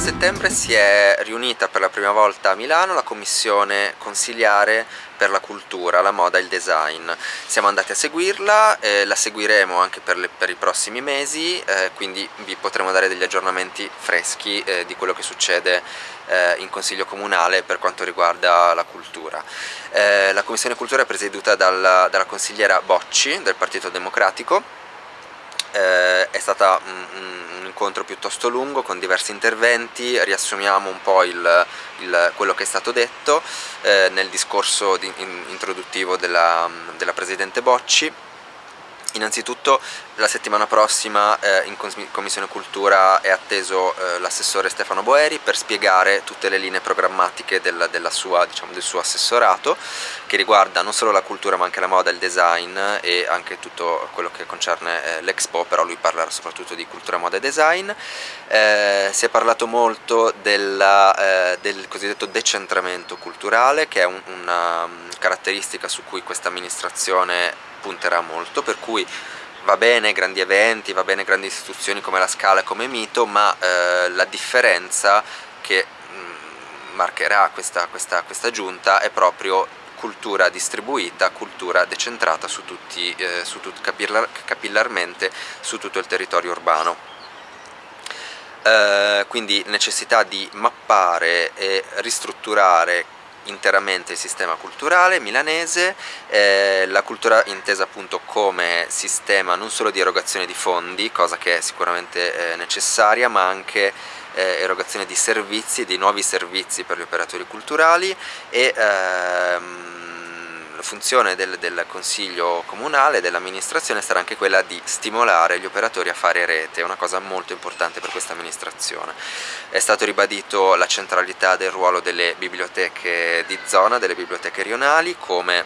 settembre si è riunita per la prima volta a Milano la commissione consigliare per la cultura, la moda e il design. Siamo andati a seguirla, eh, la seguiremo anche per, le, per i prossimi mesi, eh, quindi vi potremo dare degli aggiornamenti freschi eh, di quello che succede eh, in Consiglio Comunale per quanto riguarda la cultura. Eh, la Commissione Cultura è presieduta dalla, dalla consigliera Bocci del Partito Democratico, eh, è stata un, un, incontro piuttosto lungo con diversi interventi, riassumiamo un po' il, il, quello che è stato detto eh, nel discorso di, in, introduttivo della, della Presidente Bocci Innanzitutto la settimana prossima eh, in Commissione Cultura è atteso eh, l'assessore Stefano Boeri per spiegare tutte le linee programmatiche del, sua, diciamo, del, suo assessorato che riguarda non solo la cultura ma anche la moda, il design e anche tutto quello che concerne eh, l'Expo, però lui parlerà soprattutto di cultura, moda e design. Eh, si è parlato molto della, eh, del cosiddetto decentramento culturale che è un, una um, caratteristica su cui questa amministrazione punterà molto, per cui va bene grandi eventi, va bene grandi istituzioni come la Scala e come Mito, ma eh, la differenza che mh, mm, marcherà questa, questa, questa giunta è proprio cultura distribuita, cultura decentrata su tutti, eh, su tut, capillar, capillarmente su tutto il territorio urbano. Eh, quindi necessità di mappare e ristrutturare interamente il sistema culturale milanese, eh, la cultura intesa appunto come sistema non solo di erogazione di fondi, cosa che è sicuramente eh, necessaria, ma anche eh, erogazione di servizi, di nuovi servizi per gli operatori culturali e ehm, funzione del, del Consiglio Comunale, dell'amministrazione sarà anche quella di stimolare gli operatori a fare rete, una cosa molto importante per questa amministrazione. È stato ribadito la centralità del ruolo delle biblioteche di zona, delle biblioteche rionali come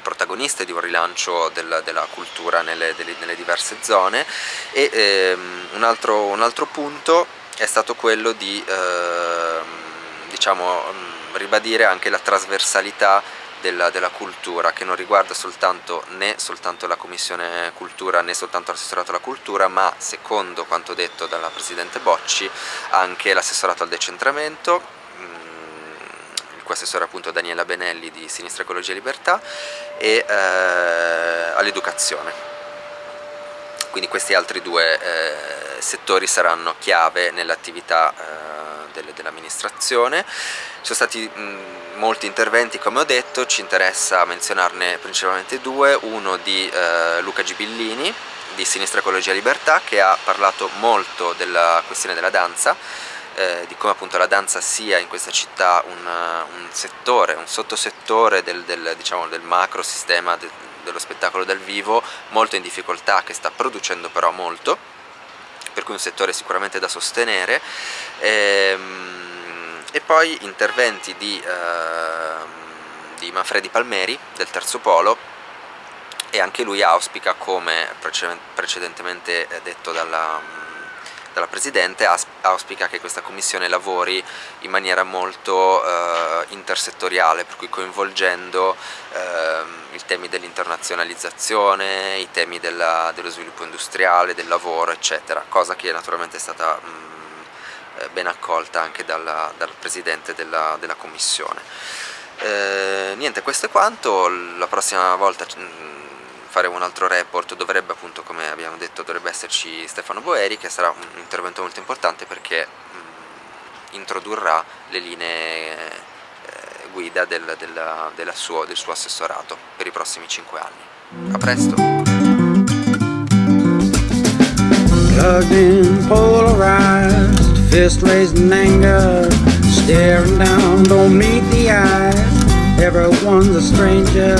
protagoniste di un rilancio del, della cultura nelle, delle, nelle, diverse zone e ehm, un, altro, un, altro, punto è stato quello di ehm, diciamo, ribadire anche la trasversalità della, della, cultura che non riguarda soltanto né soltanto la Commissione Cultura né soltanto l'assessorato alla cultura ma secondo quanto detto dalla Presidente Bocci anche l'assessorato al decentramento mm, il cui assessore appunto Daniela Benelli di Sinistra Ecologia e Libertà e eh, all'educazione. Quindi questi altri due eh, settori saranno chiave nell'attività eh, dell'amministrazione. Ci sono stati mh, molti interventi come ho detto, ci interessa menzionarne principalmente due, uno di eh, Luca Gibillini di Sinistra Ecologia Libertà che ha parlato molto della questione della danza, eh, di come appunto la danza sia in questa città un, un settore, un sottosettore del, del, diciamo, del macro sistema de, dello spettacolo dal vivo molto in difficoltà che sta producendo però molto per cui un settore sicuramente da sostenere. Ehm, e poi interventi di, eh, di Manfredi Palmeri del Terzo Polo e anche lui auspica come precedentemente detto dalla, dalla Presidente auspica che questa commissione lavori in maniera molto eh, intersettoriale per cui coinvolgendo eh, i temi dell'internazionalizzazione, i temi della, dello sviluppo industriale, del lavoro eccetera cosa che naturalmente è stata mh, eh, ben accolta anche dalla, dal Presidente della, della Commissione. Eh, niente, questo è quanto, la prossima volta faremo un altro report, dovrebbe appunto, come abbiamo detto, dovrebbe esserci Stefano Boeri, che sarà un intervento molto importante perché mh, mm, introdurrà le linee eh, guida del, della, della suo, del suo assessorato per i prossimi 5 anni. A presto! Everyone's a stranger.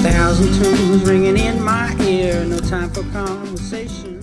Thousand tunes ringing in my ear. No time for conversation